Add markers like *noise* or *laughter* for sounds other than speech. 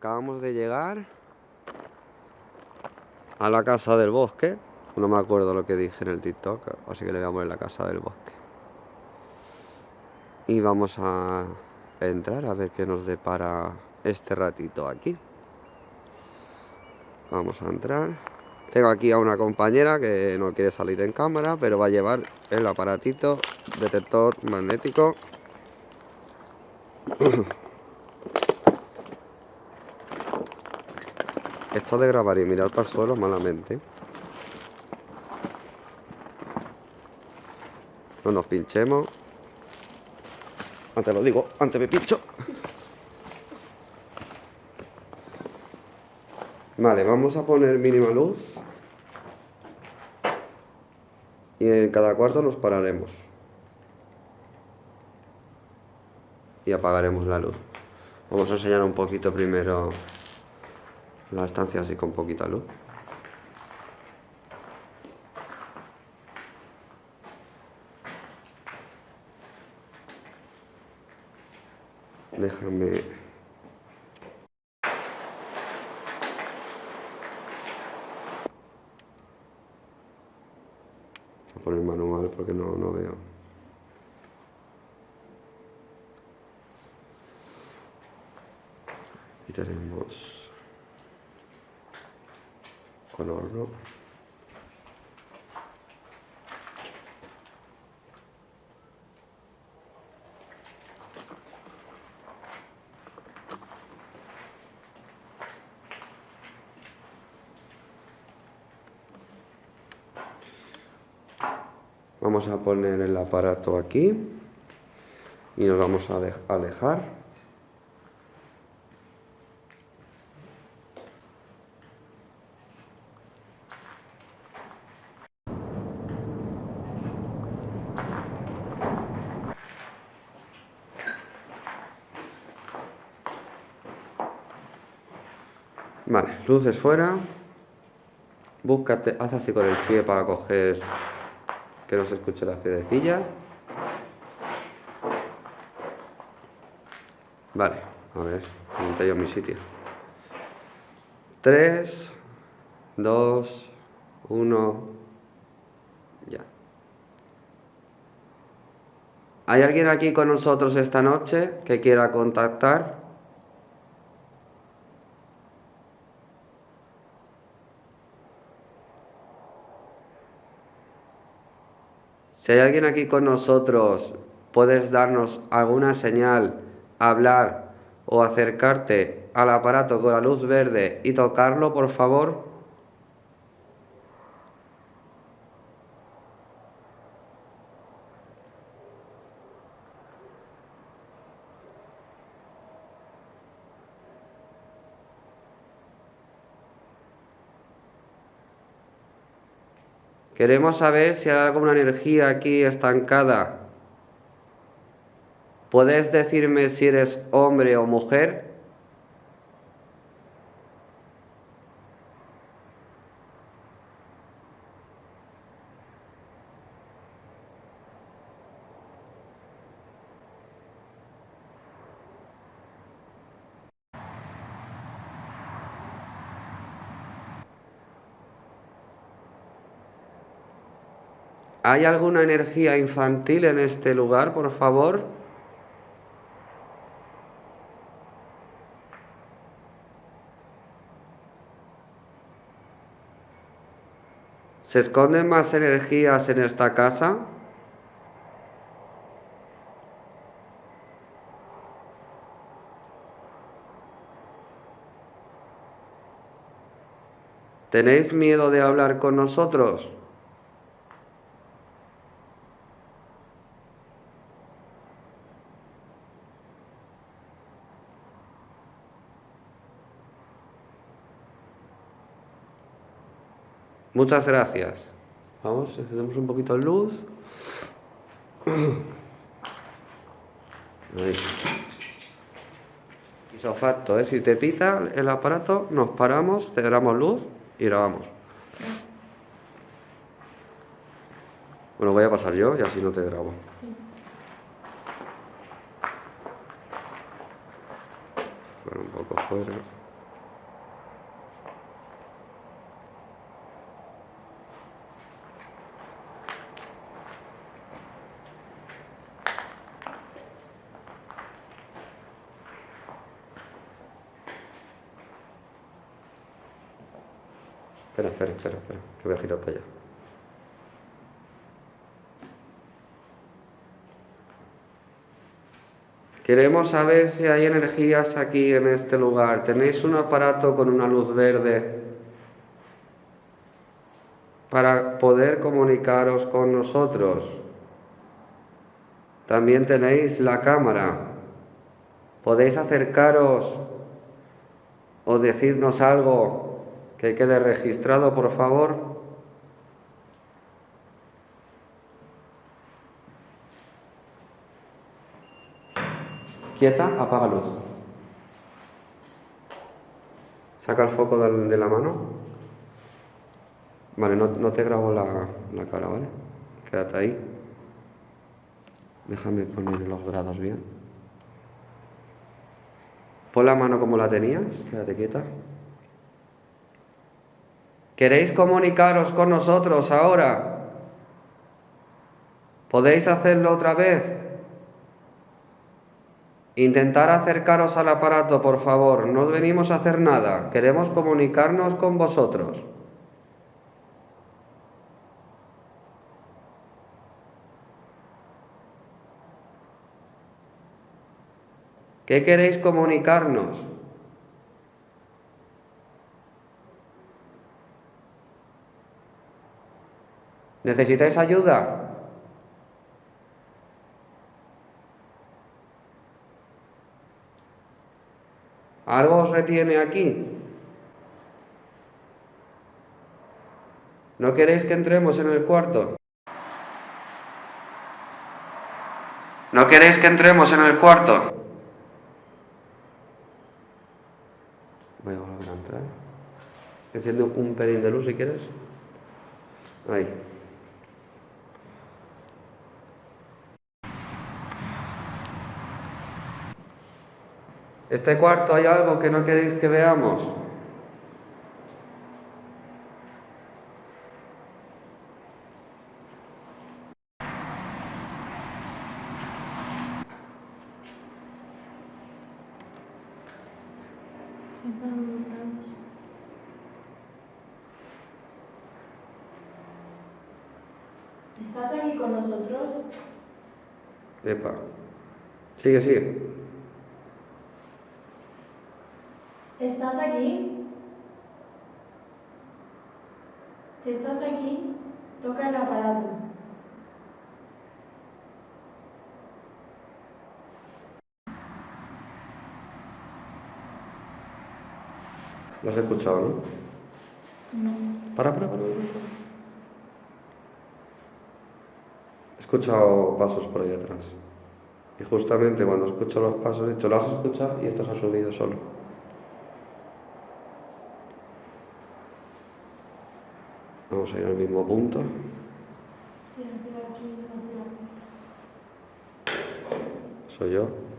acabamos de llegar a la casa del bosque. No me acuerdo lo que dije en el TikTok, así que le voy a poner la casa del bosque. Y vamos a entrar a ver qué nos depara este ratito aquí. Vamos a entrar. Tengo aquí a una compañera que no quiere salir en cámara, pero va a llevar el aparatito detector magnético. *clears throat* Esto de grabar y mirar para el suelo malamente. No nos pinchemos. Antes lo digo, antes me pincho. Vale, vamos a poner mínima luz. Y en cada cuarto nos pararemos. Y apagaremos la luz. Vamos a enseñar un poquito primero la estancia así con poquita luz. Déjame... Poner manual porque no, no veo. Y tenemos Vamos a poner el aparato aquí y nos vamos a alejar. Vale, luces fuera. Búscate, haz así con el pie para coger que no se escuche las piedrecillas. Vale, a ver, monté yo mi sitio. 3, 2, 1, ya. ¿Hay alguien aquí con nosotros esta noche que quiera contactar? Si hay alguien aquí con nosotros, puedes darnos alguna señal, hablar o acercarte al aparato con la luz verde y tocarlo, por favor. Queremos saber si hay alguna energía aquí estancada. ¿Puedes decirme si eres hombre o mujer? ¿Hay alguna energía infantil en este lugar, por favor? ¿Se esconden más energías en esta casa? ¿Tenéis miedo de hablar con nosotros? Muchas gracias. Vamos, encendemos un poquito de luz. Ahí. Isofacto, ¿eh? Si te pita el aparato, nos paramos, te damos luz y grabamos. Bueno, voy a pasar yo y así no te grabo. Bueno, un poco fuera. Espera, espera, espera, espera, que voy a girar para allá. Queremos saber si hay energías aquí en este lugar. ¿Tenéis un aparato con una luz verde para poder comunicaros con nosotros? También tenéis la cámara. Podéis acercaros o decirnos algo que quede registrado, por favor. Quieta, apaga luz. Saca el foco de la mano. Vale, no, te grabo la, la cara, ¿vale? Quédate ahí. Déjame poner los grados bien. Pon la mano como la tenías, quédate quieta. ¿Queréis comunicaros con nosotros ahora? ¿Podéis hacerlo otra vez? Intentar acercaros al aparato, por favor. No venimos a hacer nada. Queremos comunicarnos con vosotros. ¿Qué queréis comunicarnos? ¿Necesitáis ayuda? ¿Algo os retiene aquí? ¿No queréis que entremos en el cuarto? ¿No queréis que entremos en el cuarto? Voy a volver a entrar. Enciendo un pelín de luz si quieres. Ahí. ¿Este cuarto hay algo que no queréis que veamos? ¿Estás aquí con nosotros? Epa. Sigue, sigue. ¿Estás aquí? Si estás aquí, toca el aparato. ¿Lo has escuchado, no? No. Para, para, para. para. He escuchado pasos por ahí atrás. Y justamente cuando escucho los pasos he dicho, ¿lo has escuchado? Y esto se ha subido solo. Vamos a ir al mismo punto. Soy yo.